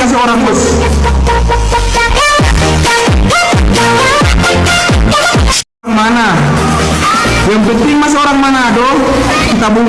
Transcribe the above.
kasih orang bos mana? Yang penting mas orang Manado kita